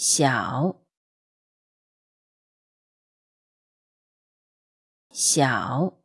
小。小。